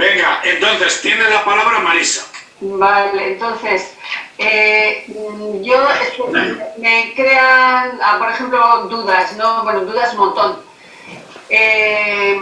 Venga, entonces tiene la palabra Marisa. Vale, entonces, eh, yo me crean, ah, por ejemplo, dudas, ¿no? Bueno, dudas un montón. Eh,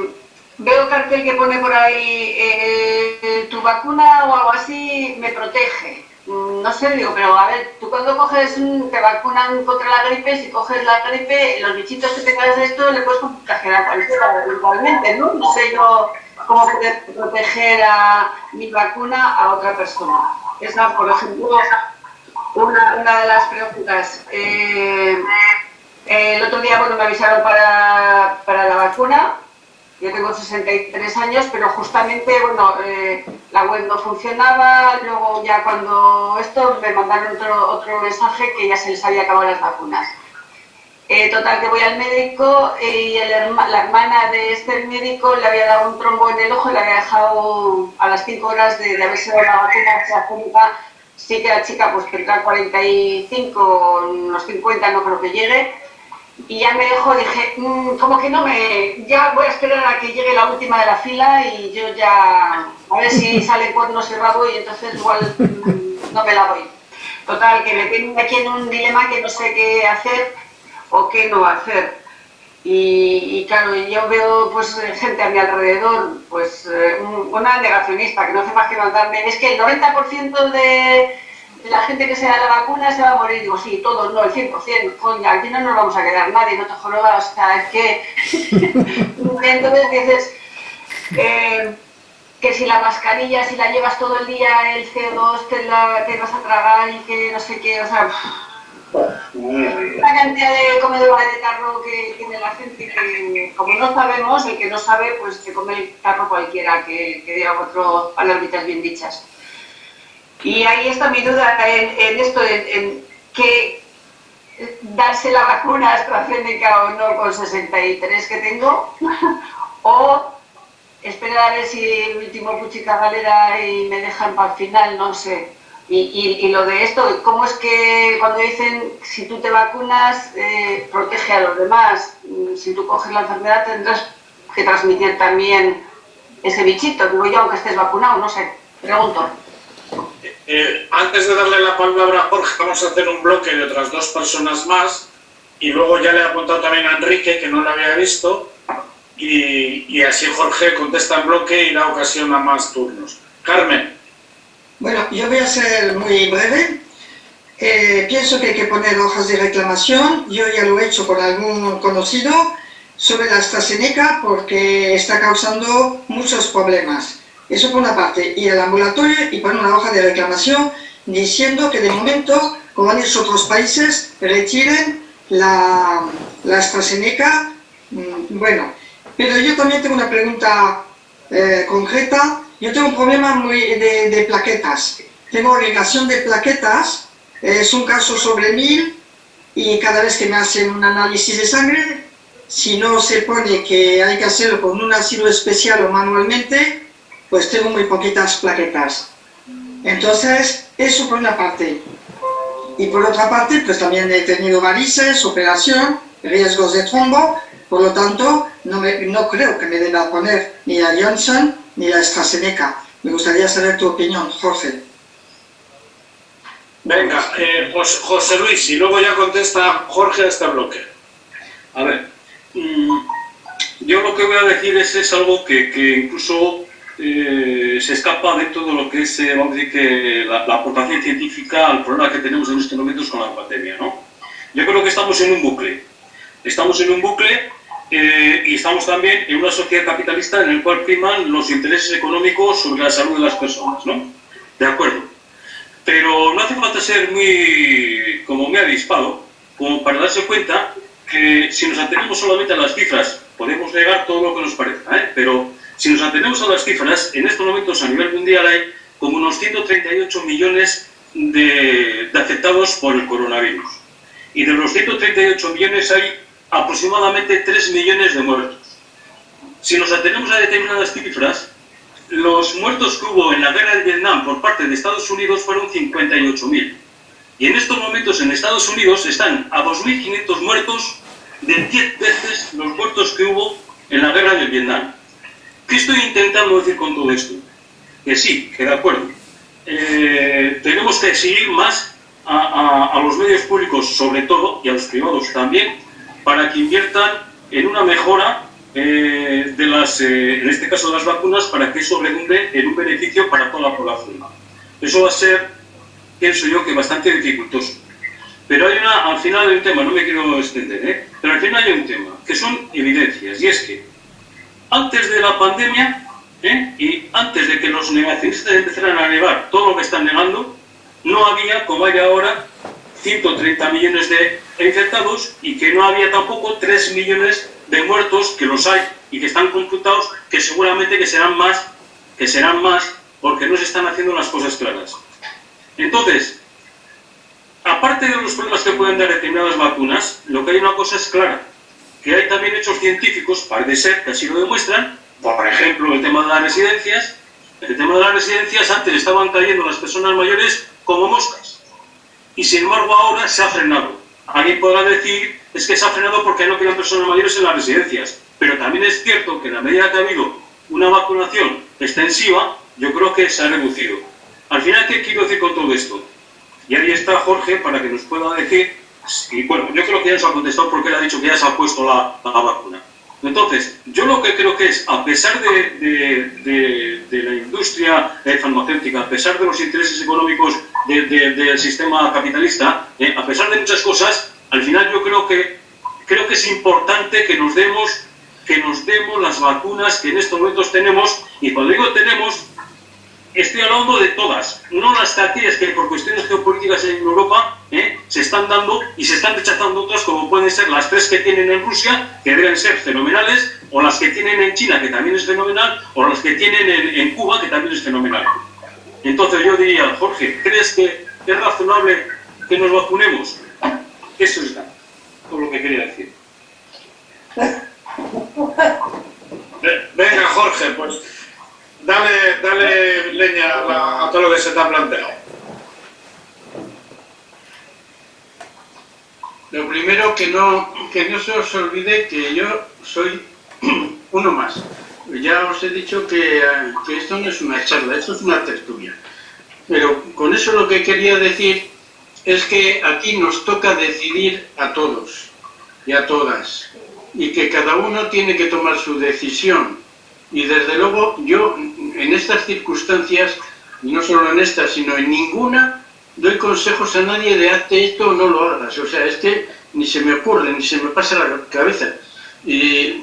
veo cartel que pone por ahí, eh, tu vacuna o algo así me protege. Mm, no sé, digo, pero a ver, tú cuando coges, te vacunan contra la gripe, si coges la gripe, los bichitos que tengas de esto le puedes contagiar a cualquiera igualmente, ¿no? No sé yo cómo poder proteger a mi vacuna a otra persona. Esa, por ejemplo, una, una de las preguntas. Eh, el otro día, bueno, me avisaron para, para la vacuna, yo tengo 63 años, pero justamente, bueno, eh, la web no funcionaba, luego ya cuando esto me mandaron otro, otro mensaje que ya se les había acabado las vacunas. Eh, total, que voy al médico y la hermana de este médico le había dado un trombo en el ojo y le había dejado a las 5 horas de, de haberse dado la vacuna Sí que la chica pues tendrá 45, unos 50, no creo que llegue. Y ya me dejó, dije, mm, como que no me... Ya voy a esperar a que llegue la última de la fila y yo ya... A ver si sale cuernos y rabo y entonces igual mm, no me la doy. Total, que me tengo aquí en un dilema que no sé qué hacer o qué no hacer. Y, claro, yo veo pues gente a mi alrededor, pues eh, una negacionista que no hace más que mandarme, es que el 90% de la gente que se da la vacuna se va a morir. Digo, sí, todos, no, el 100%, coña, aquí no nos vamos a quedar nadie, no te jorobas, o sea, es que... Entonces dices eh, que si la mascarilla, si la llevas todo el día, el CO2 te, la, te vas a tragar y que no sé qué, o sea... La cantidad de comedora de tarro que tiene la gente que, como no sabemos, el que no sabe, pues se come el tarro cualquiera, que, que diga otro palabritas bien dichas. Y ahí está mi duda en, esto, en, que darse la vacuna AstraZeneca o no con 63 que tengo, o esperar a ver si el último puchica galera y me dejan para el final, no sé. Y, lo de esto, ¿cómo es que cuando dicen si tú te vacunas, eh, protege a los demás? Mm, si tú coges la enfermedad tendrás que transmitir también ese bichito, digo yo, aunque estés vacunado, no sé, pregunto. Eh, antes de darle la palabra a Jorge, vamos a hacer un bloque de otras dos personas más y luego ya le he apuntado también a Enrique, que no lo había visto, y, y así Jorge contesta en bloque y da ocasión a más turnos. Carmen. Bueno, yo voy a ser muy breve. Eh, pienso que hay que poner hojas de reclamación. Yo ya lo he hecho con algún conocido sobre la AstraZeneca porque está causando muchos problemas. Eso por una parte. Y el ambulatorio y poner una hoja de reclamación diciendo que de momento, como han hecho otros países, retiren la, la AstraZeneca. Mm, bueno, pero yo también tengo una pregunta eh, concreta yo tengo un problema muy de, plaquetas. Tengo agregación de plaquetas, es un caso sobre mil y cada vez que me hacen un análisis de sangre, si no se pone que hay que hacerlo con un ácido especial o manualmente, pues tengo muy poquitas plaquetas. Entonces, eso por una parte. Y por otra parte, pues también he tenido varices, operación, riesgos de trombo, por lo tanto, no, no creo que me deba poner ni a Johnson ni la AstraZeneca. Me gustaría saber tu opinión, Jorge. Venga, pues José Luis, y luego ya contesta Jorge a este bloque. A ver, mm, yo lo que voy a decir es, algo que, incluso eh, se escapa de todo lo que es, eh, vamos a decir, que la, la, aportación científica al problema que tenemos en estos momentos con la pandemia, ¿no? Yo creo que estamos en un bucle. Estamos en un bucle eh, y estamos también en una sociedad capitalista en la cual priman los intereses económicos sobre la salud de las personas, ¿no? De acuerdo. Pero no hace falta ser muy, como me ha dispado, como para darse cuenta que si nos atenemos solamente a las cifras, podemos negar todo lo que nos parezca, ¿eh? pero si nos atenemos a las cifras, en estos momentos a nivel mundial hay como unos 138 millones de, de afectados por el coronavirus. Y de los 138 millones hay aproximadamente 3 millones de muertos. Si nos atenemos a determinadas cifras, los muertos que hubo en la guerra de Vietnam por parte de Estados Unidos fueron 58.000. Y en estos momentos en Estados Unidos están a 2.500 muertos de 10 veces los muertos que hubo en la guerra de Vietnam. ¿Qué estoy intentando decir con todo esto? que sí, que de acuerdo. Eh, tenemos que exigir más a, los medios públicos, sobre todo, y a los privados también, para que inviertan en una mejora eh, de las, eh, en este caso de las vacunas, para que eso redunde en un beneficio para toda la población. Eso va a ser, pienso yo, que bastante dificultoso. Pero hay una, al final hay un tema, no me quiero extender, ¿eh? pero al final hay un tema, que son evidencias, y es que antes de la pandemia ¿eh? y antes de que los negacionistas empezaran a negar todo lo que están negando, no había, como hay ahora, 130 millones de infectados y que no había tampoco 3 millones de muertos, que los hay y que están computados, que seguramente que serán más, que serán más, porque no se están haciendo las cosas claras. Entonces, aparte de los problemas que pueden dar determinadas vacunas, lo que hay una cosa es clara, que hay también hechos científicos, parece ser que así lo demuestran, por ejemplo, el tema de las residencias, el tema de las residencias antes estaban cayendo las personas mayores como moscas, y sin embargo ahora se ha frenado. Alguien podrá decir, es que se ha frenado porque no quedan personas mayores en las residencias, pero también es cierto que en la medida que ha habido una vacunación extensiva, yo creo que se ha reducido. Al final, ¿qué quiero decir con todo esto? Y ahí está Jorge para que nos pueda decir, y bueno, yo creo que ya se ha contestado porque él ha dicho que ya se ha puesto la, vacuna. Entonces, yo lo que creo que es, a pesar de, la industria farmacéutica, a pesar de los intereses económicos del sistema capitalista, eh, a pesar de muchas cosas, al final yo creo que, creo que es importante que nos demos que nos demos las vacunas que en estos momentos tenemos, y cuando digo tenemos, estoy hablando de todas, no las aquellas que por cuestiones geopolíticas en Europa ¿eh? se están dando y se están rechazando otras, como pueden ser las tres que tienen en Rusia, que deben ser fenomenales, o las que tienen en China, que también es fenomenal, o las que tienen en, Cuba, que también es fenomenal. Entonces yo diría, Jorge, ¿crees que es razonable que nos vacunemos? Eso es todo lo que quería decir. Venga, Jorge, pues dale, dale leña a, todo lo que se te ha planteado. Lo primero que no, que no se os olvide que yo soy uno más. Ya os he dicho que, que esto no es una charla, esto es una tertulia. Pero con eso lo que quería decir es que aquí nos toca decidir a todos y a todas y que cada uno tiene que tomar su decisión. Y desde luego yo en estas circunstancias, no solo en estas, sino en ninguna, doy consejos a nadie de hazte esto o no lo hagas. O sea, es que ni se me ocurre, ni se me pasa la cabeza. Y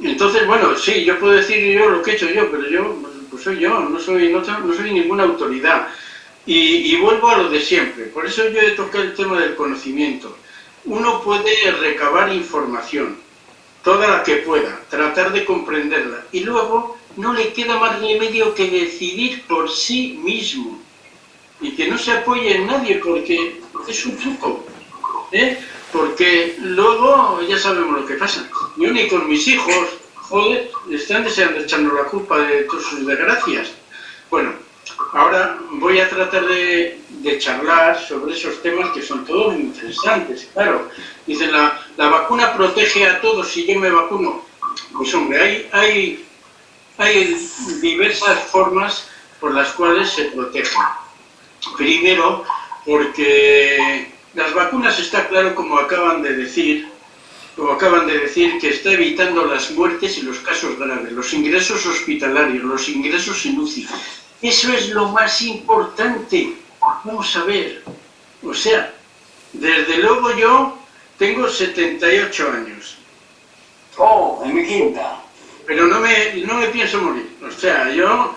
entonces, bueno, sí, yo puedo decir yo lo que he hecho yo, pero yo pues soy yo, no soy, no, soy ninguna autoridad. Y, y, vuelvo a lo de siempre. Por eso yo he tocado el tema del conocimiento. Uno puede recabar información, toda la que pueda, tratar de comprenderla. Y luego no le queda más remedio que decidir por sí mismo. Y que no se apoye en nadie porque es un truco. ¿eh? Porque luego ya sabemos lo que pasa. Yo ni con mis hijos, joder, están deseando echarnos la culpa de todas sus desgracias. Bueno, ahora voy a tratar de, charlar sobre esos temas que son todos muy interesantes, claro. Dicen, la, la vacuna protege a todos si yo me vacuno. Pues hombre, hay, hay hay diversas formas por las cuales se protege. Primero, porque las vacunas está claro, como acaban de decir, como acaban de decir, que está evitando las muertes y los casos graves, los ingresos hospitalarios, los ingresos en UCI. Eso es lo más importante. Vamos a ver. O sea, desde luego yo tengo 78 años. Oh, en mi quinta pero no me, no me pienso morir. O sea, yo,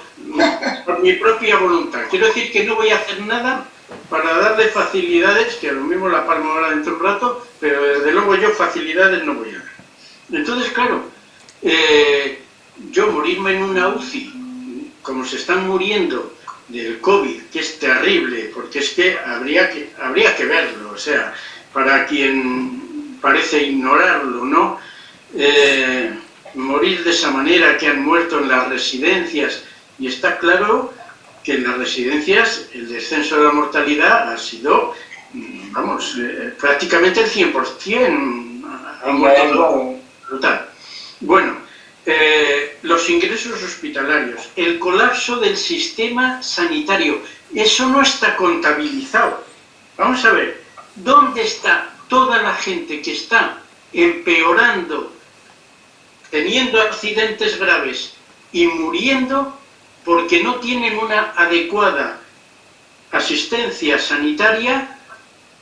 por mi propia voluntad. Quiero decir que no voy a hacer nada para darle facilidades, que a lo mismo la palma ahora dentro de un rato, pero desde luego yo facilidades no voy a dar. Entonces, claro, eh, yo morirme en una UCI, como se están muriendo del COVID, que es terrible, porque es que habría que, habría que verlo, o sea, para quien parece ignorarlo, ¿no? Eh, morir de esa manera, que han muerto en las residencias. Y está claro que en las residencias el descenso de la mortalidad ha sido, mm, vamos, eh, prácticamente el 100%. Ha muerto brutal. Bueno, los ingresos hospitalarios, el colapso del sistema sanitario, eso no está contabilizado. Vamos a ver, ¿dónde está toda la gente que está empeorando, teniendo accidentes graves y muriendo porque no tienen una adecuada asistencia sanitaria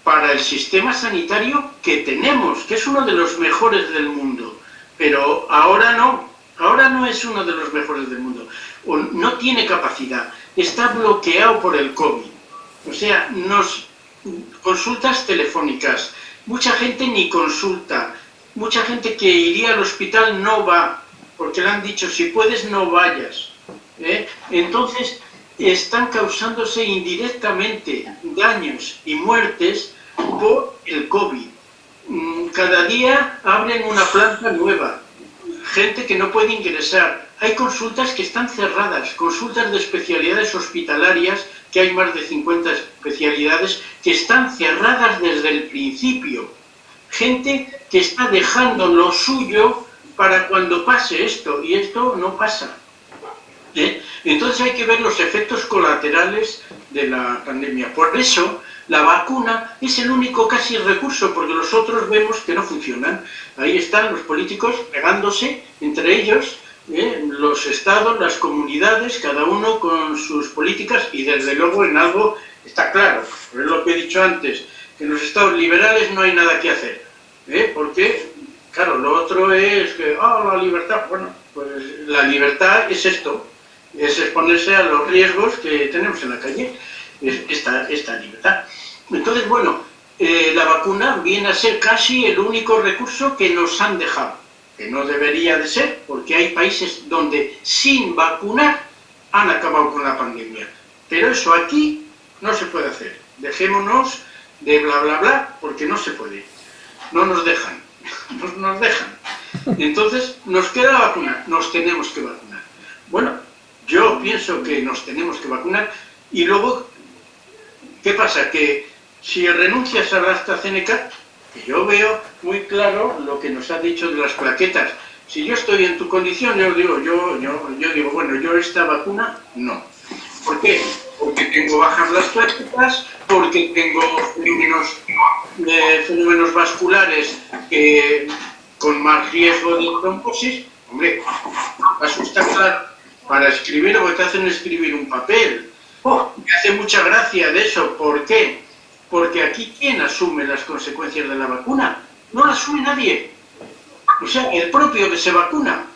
para el sistema sanitario que tenemos, que es uno de los mejores del mundo. Pero ahora no, ahora no es uno de los mejores del mundo. No tiene capacidad, está bloqueado por el COVID. O sea, nos consultas telefónicas, mucha gente ni consulta, mucha gente que iría al hospital no va, porque le han dicho, si puedes no vayas. ¿eh? Entonces, están causándose indirectamente daños y muertes por el COVID. Mm, cada día abren una planta nueva, gente que no puede ingresar. Hay consultas que están cerradas, consultas de especialidades hospitalarias, que hay más de 50 especialidades, que están cerradas desde el principio. Gente que está dejando lo suyo para cuando pase esto, y esto no pasa. ¿eh? Entonces hay que ver los efectos colaterales de la pandemia. Por eso la vacuna es el único casi recurso, porque los otros vemos que no funcionan. Ahí están los políticos pegándose entre ellos, ¿eh? los estados, las comunidades, cada uno con sus políticas y desde luego en algo está claro, es lo que he dicho antes, que en los estados liberales no hay nada que hacer. ¿eh? Porque, claro, lo otro es que, ah, la libertad, bueno, pues la libertad es esto, es exponerse a los riesgos que tenemos en la calle, esta, esta libertad. Entonces, bueno, eh, la vacuna viene a ser casi el único recurso que nos han dejado, que no debería de ser, porque hay países donde sin vacunar han acabado con la pandemia. Pero eso aquí no se puede hacer. Dejémonos de bla bla bla, porque no se puede. No nos dejan, no nos dejan. Entonces, nos queda vacunar, nos tenemos que vacunar. Bueno, yo pienso que nos tenemos que vacunar y luego, ¿qué pasa? Que si renuncias a la AstraZeneca, yo veo muy claro lo que nos ha dicho de las plaquetas. Si yo estoy en tu condición, yo digo, yo, yo, yo digo, bueno, yo esta vacuna, no. ¿Por qué? Porque tengo bajas las plaquetas, porque tengo fenómenos, eh, vasculares que, con más riesgo de trombosis. Hombre, asusta claro para escribir o te hacen escribir un papel. Oh, me hace mucha gracia de eso. ¿Por qué? Porque aquí, ¿quién asume las consecuencias de la vacuna? No la asume nadie. O sea, el propio que se vacuna.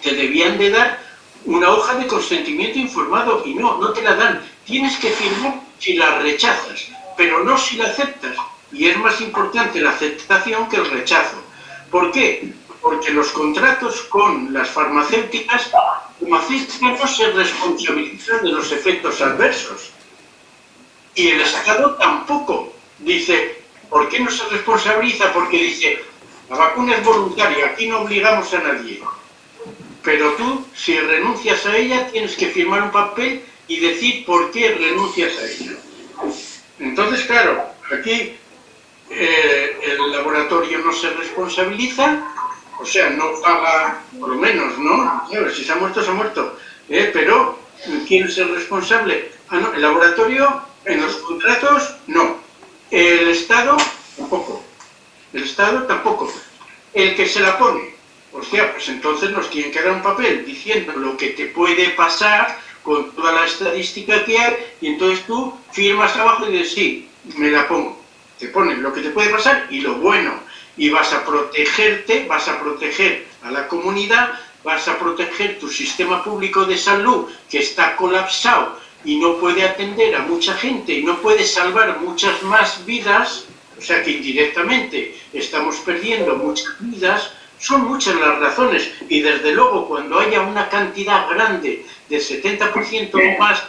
Te debían de dar una hoja de consentimiento informado y no, no te la dan. Tienes que firmar si la rechazas, pero no si la aceptas. Y es más importante la aceptación que el rechazo. ¿Por qué? Porque los contratos con las farmacéuticas farmacéutica no se responsabiliza de los efectos adversos. Y el Estado tampoco. Dice, ¿por qué no se responsabiliza? Porque dice, la vacuna es voluntaria, aquí no obligamos a nadie. Pero tú, si renuncias a ella, tienes que firmar un papel y decir por qué renuncias a ella. Entonces, claro, aquí eh, el laboratorio no se responsabiliza o sea, no paga, por lo menos, ¿no? si se ha muerto, se ha muerto. ¿eh? Pero, ¿quién es el responsable? Ah, no, el laboratorio, en los contratos, no. El Estado, tampoco. El Estado, tampoco. El que se la pone, o sea, pues entonces nos tienen que dar un papel diciendo lo que te puede pasar con toda la estadística que hay, y entonces tú firmas abajo y dices, sí, me la pongo. Te ponen lo que te puede pasar y lo bueno y vas a protegerte, vas a proteger a la comunidad, vas a proteger tu sistema público de salud que está colapsado y no puede atender a mucha gente y no puede salvar muchas más vidas, o sea que indirectamente estamos perdiendo muchas vidas, son muchas las razones y desde luego cuando haya una cantidad grande del 70% o más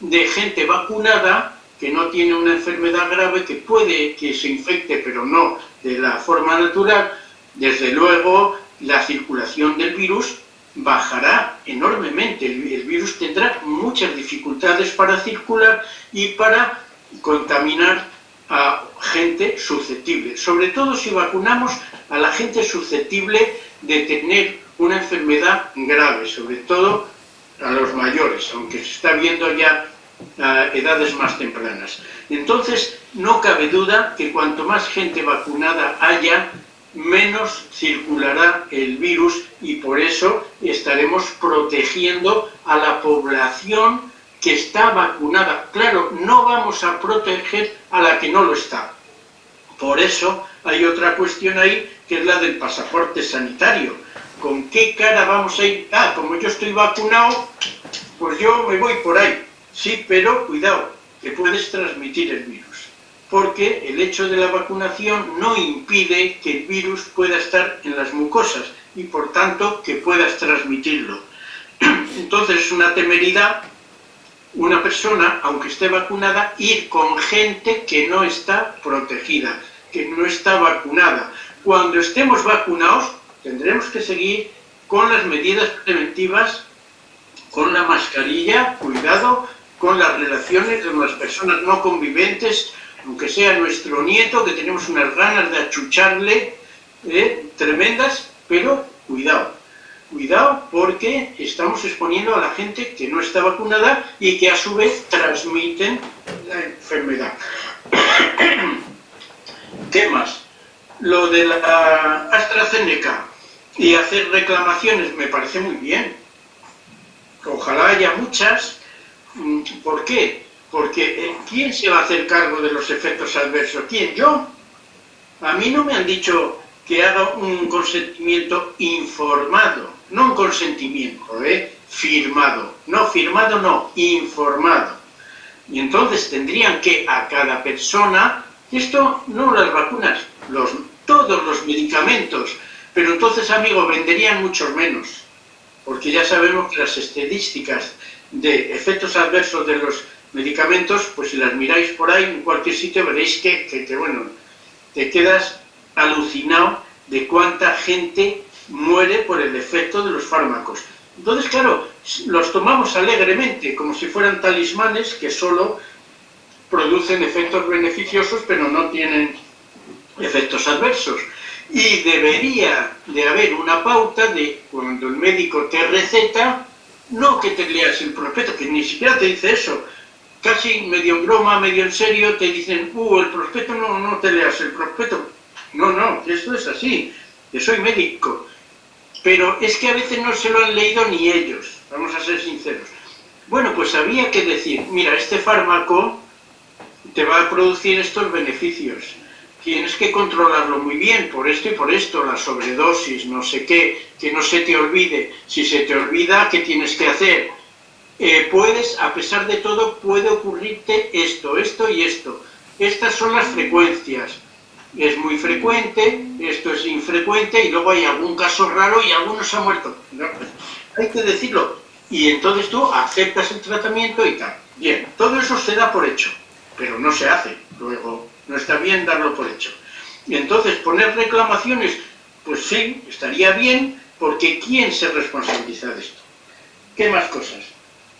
de gente vacunada, que no tiene una enfermedad grave, que puede que se infecte, pero no de la forma natural, desde luego la circulación del virus bajará enormemente. El, virus tendrá muchas dificultades para circular y para contaminar a gente susceptible. Sobre todo si vacunamos a la gente susceptible de tener una enfermedad grave, sobre todo a los mayores, aunque se está viendo ya a edades más tempranas. Entonces, no cabe duda que cuanto más gente vacunada haya, menos circulará el virus y por eso estaremos protegiendo a la población que está vacunada. Claro, no vamos a proteger a la que no lo está. Por eso hay otra cuestión ahí, que es la del pasaporte sanitario. ¿Con qué cara vamos a ir? Ah, como yo estoy vacunado, pues yo me voy por ahí. Sí, pero cuidado, que puedes transmitir el virus. Porque el hecho de la vacunación no impide que el virus pueda estar en las mucosas y por tanto que puedas transmitirlo. Entonces es una temeridad una persona, aunque esté vacunada, ir con gente que no está protegida, que no está vacunada. Cuando estemos vacunados, tendremos que seguir con las medidas preventivas, con la mascarilla, cuidado, con las relaciones con las personas no conviventes, aunque sea nuestro nieto, que tenemos unas ganas de achucharle, ¿eh? tremendas, pero cuidado. Cuidado porque estamos exponiendo a la gente que no está vacunada y que a su vez transmiten la enfermedad. ¿Qué más? Lo de la AstraZeneca y hacer reclamaciones me parece muy bien. Ojalá haya muchas. ¿Por qué? Porque eh, ¿quién se va a hacer cargo de los efectos adversos? ¿Quién? ¿Yo? A mí no me han dicho que haga un consentimiento informado, no un consentimiento, ¿eh? firmado. No, firmado no, informado. Y entonces tendrían que a cada persona, esto no las vacunas, los, todos los medicamentos, pero entonces, amigos, venderían muchos menos, porque ya sabemos que las estadísticas de efectos adversos de los medicamentos, pues si las miráis por ahí, en cualquier sitio, veréis que, que bueno, te quedas alucinado de cuánta gente muere por el efecto de los fármacos. Entonces, claro, los tomamos alegremente, como si fueran talismanes que solo producen efectos beneficiosos, pero no tienen efectos adversos. Y debería de haber una pauta de cuando el médico te receta, no que te leas el prospecto, que ni siquiera te dice eso, casi medio en broma, medio en serio, te dicen, uh, el prospecto no, no te leas el prospecto, no, no, esto es así, que soy médico. Pero es que a veces no se lo han leído ni ellos, vamos a ser sinceros. Bueno, pues había que decir, mira, este fármaco te va a producir estos beneficios. Tienes que controlarlo muy bien, por esto y por esto, la sobredosis, no sé qué, que no se te olvide. Si se te olvida, ¿qué tienes que hacer? Eh, puedes, a pesar de todo, puede ocurrirte esto, esto y esto. Estas son las frecuencias es muy frecuente, esto es infrecuente y luego hay algún caso raro y algunos se ha muerto. hay que decirlo. Y entonces tú aceptas el tratamiento y tal. Bien, todo eso se da por hecho, pero no se hace. Luego, no está bien darlo por hecho. Y entonces poner reclamaciones, pues sí, estaría bien, porque ¿quién se responsabiliza de esto? ¿Qué más cosas?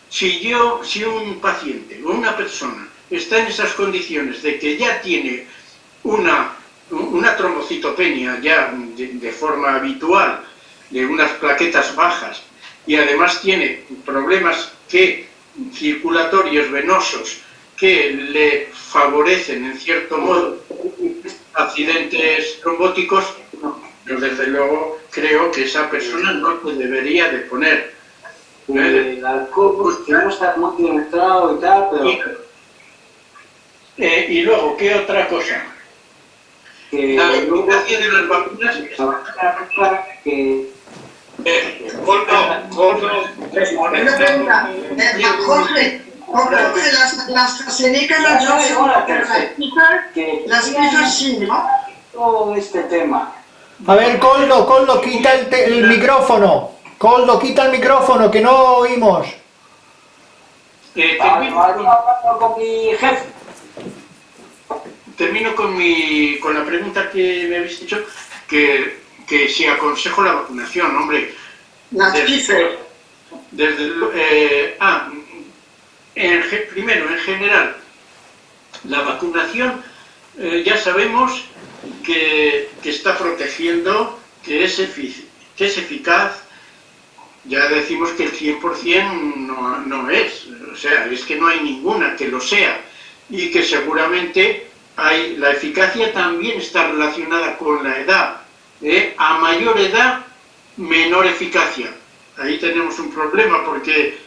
Si yo, si un paciente o una persona está en esas condiciones de que ya tiene una una trombocitopenia ya de, forma habitual, de unas plaquetas bajas, y además tiene problemas que, circulatorios venosos que le favorecen en cierto modo accidentes trombóticos, yo desde luego creo que esa persona no debería de poner. El alcohol pues, no está muy demostrado y tal, pero... Eh, y luego, ¿qué otra cosa? que la eficacia de las vacunas que eh, Gordo, Gordo, eh, Jorge, las, las AstraZeneca, las Johnson, pero las Pfizer, sí, ¿no? todo este tema. A ver, Coldo, Coldo, quita el, te- el micrófono. Coldo, quita el micrófono, que no oímos. Eh, termino, con mi jefe. termino con, mi, con la pregunta que me habéis dicho, que, que si aconsejo la vacunación, hombre. Las desde- desde eh, ah, primero, en general, la vacunación eh, ya sabemos que, está protegiendo, que es, efic- que es eficaz, ya decimos que el 100% no, no es, o sea, es que no hay ninguna que lo sea y que seguramente hay, la eficacia también está relacionada con la edad. ¿eh? A mayor edad, menor eficacia. Ahí tenemos un problema porque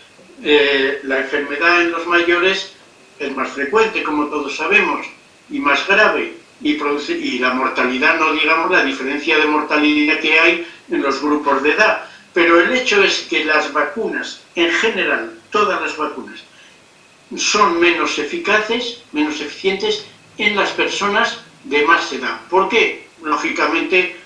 eh, la enfermedad en los mayores es más frecuente, como todos sabemos, y más grave, y, y la mortalidad, no digamos la diferencia de mortalidad que hay en los grupos de edad. Pero el hecho es que las vacunas, en general, todas las vacunas, son menos eficaces, menos eficientes en las personas de más edad. ¿Por qué? Lógicamente,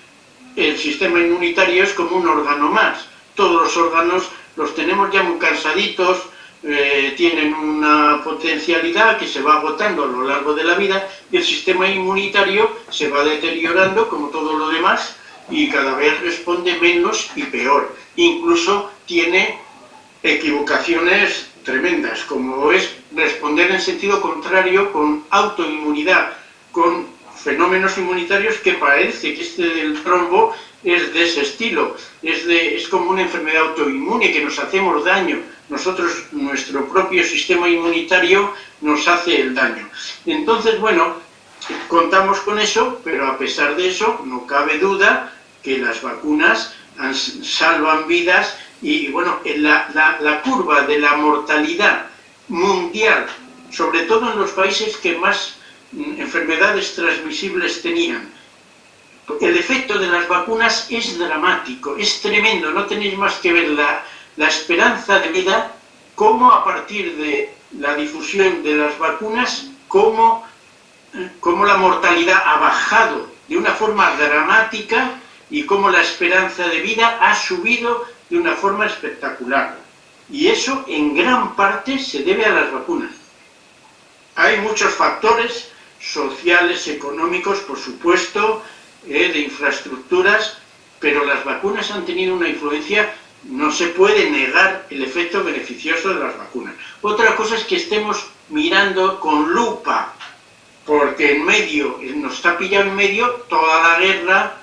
el sistema inmunitario es como un órgano más. Todos los órganos los tenemos ya muy cansaditos, eh, tienen una potencialidad que se va agotando a lo largo de la vida y el sistema inmunitario se va deteriorando como todo lo demás y cada vez responde menos y peor. Incluso tiene equivocaciones tremendas, como es responder en sentido contrario con autoinmunidad, con fenómenos inmunitarios que parece que este del trombo es de ese estilo, es, de, es como una enfermedad autoinmune, que nos hacemos daño. Nosotros, nuestro propio sistema inmunitario nos hace el daño. Entonces, bueno, contamos con eso, pero a pesar de eso, no cabe duda que las vacunas salvan vidas y, bueno, la, la, la curva de la mortalidad mundial, sobre todo en los países que más mm, enfermedades transmisibles tenían, el efecto de las vacunas es dramático, es tremendo, no tenéis más que ver la, esperanza de vida, cómo a partir de la difusión de las vacunas, cómo, cómo la mortalidad ha bajado de una forma dramática y cómo la esperanza de vida ha subido de una forma espectacular. Y eso en gran parte se debe a las vacunas. Hay muchos factores sociales, económicos, por supuesto, eh, de infraestructuras, pero las vacunas han tenido una influencia, no se puede negar el efecto beneficioso de las vacunas. Otra cosa es que estemos mirando con lupa, porque en medio, nos está pillando en medio toda la guerra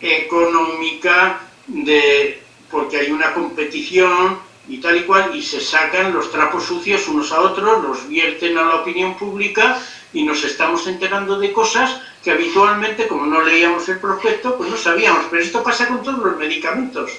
económica, de, porque hay una competición y tal y cual, y se sacan los trapos sucios unos a otros, los vierten a la opinión pública y nos estamos enterando de cosas que habitualmente, como no leíamos el prospecto, pues no sabíamos. Pero esto pasa con todos los medicamentos.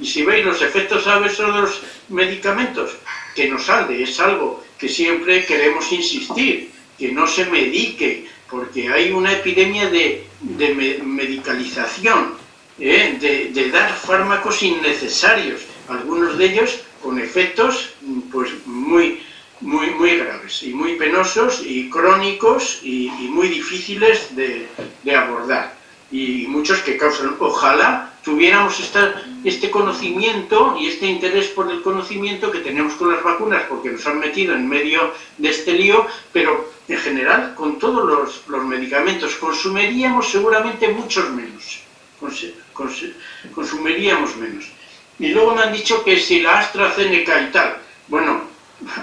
Y si veis los efectos adversos de los medicamentos, que no sale, es algo que siempre queremos insistir, que no se medique, porque hay una epidemia de, de medicalización, ¿eh? de, de dar fármacos innecesarios, algunos de ellos con efectos pues muy muy, muy graves y muy penosos y crónicos y, muy difíciles de, abordar y muchos que causan, ojalá tuviéramos esta, este conocimiento y este interés por el conocimiento que tenemos con las vacunas porque nos han metido en medio de este lío, pero en general con todos los, los medicamentos consumiríamos seguramente muchos menos, consumiríamos menos. Y luego me han dicho que si la AstraZeneca y tal, bueno,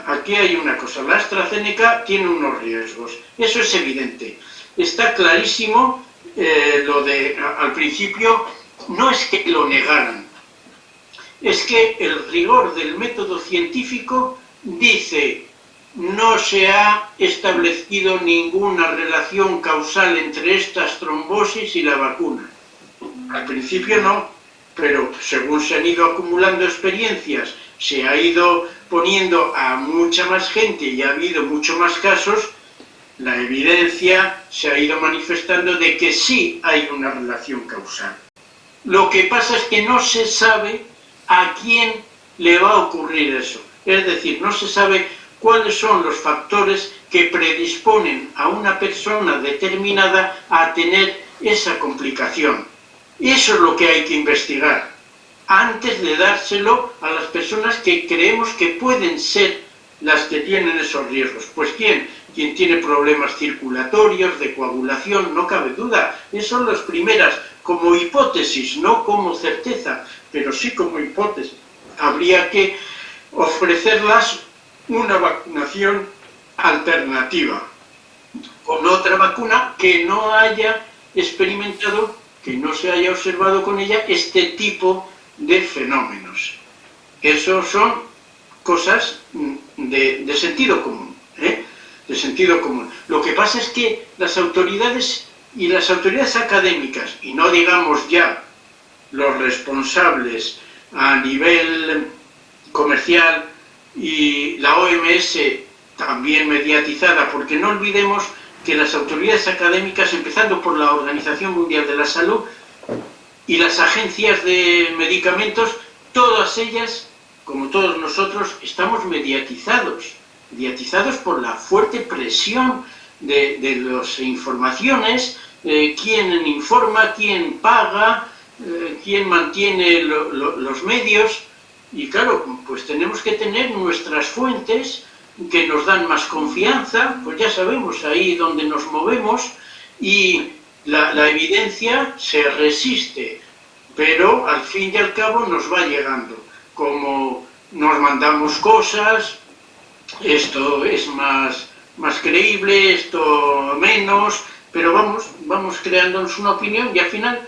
aquí hay una cosa, la AstraZeneca tiene unos riesgos, eso es evidente. Está clarísimo eh, lo de, al principio, no es que lo negaran, es que el rigor del método científico dice no se ha establecido ninguna relación causal entre estas trombosis y la vacuna. Al principio no, pero según se han ido acumulando experiencias, se ha ido poniendo a mucha más gente y ha habido mucho más casos, la evidencia se ha ido manifestando de que sí hay una relación causal. Lo que pasa es que no se sabe a quién le va a ocurrir eso. Es decir, no se sabe cuáles son los factores que predisponen a una persona determinada a tener esa complicación. Eso es lo que hay que investigar antes de dárselo a las personas que creemos que pueden ser las que tienen esos riesgos. Pues ¿quién? Quien tiene problemas circulatorios, de coagulación, no cabe duda. Esas son las primeras, como hipótesis, no como certeza, pero sí como hipótesis. Habría que ofrecerlas una vacunación alternativa, con otra vacuna que no haya experimentado, que no se haya observado con ella este tipo de fenómenos. Eso son cosas de, de sentido común, ¿eh? de sentido común. Lo que pasa es que las autoridades y las autoridades académicas, y no digamos ya los responsables a nivel comercial y la OMS también mediatizada, porque no olvidemos que las autoridades académicas, empezando por la Organización Mundial de la Salud y las agencias de medicamentos, todas ellas, como todos nosotros, estamos mediatizados, mediatizados por la fuerte presión de, de las informaciones, eh, quién informa, quién paga, eh, quién mantiene lo, lo, los medios, y claro, pues tenemos que tener nuestras fuentes que nos dan más confianza, pues ya sabemos ahí donde nos movemos y la, evidencia se resiste, pero al fin y al cabo nos va llegando. Como nos mandamos cosas, esto es más, más creíble, esto menos, pero vamos, vamos creándonos una opinión y al final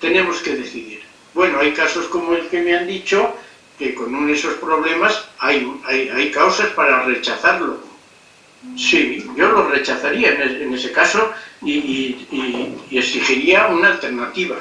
tenemos que decidir. Bueno, hay casos como el que me han dicho, que con esos problemas hay, hay, hay causas para rechazarlo. Sí, yo lo rechazaría en, ese caso y, y, exigiría una alternativa.